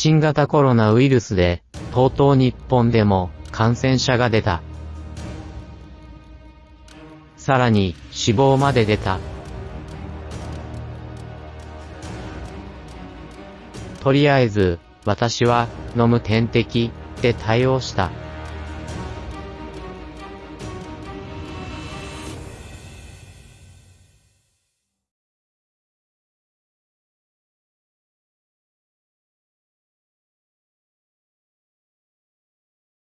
新型コロナウイルスで、とうとう日本でも感染者が出た。さらに、死亡まで出た。とりあえず、私は、飲む点滴、で対応した。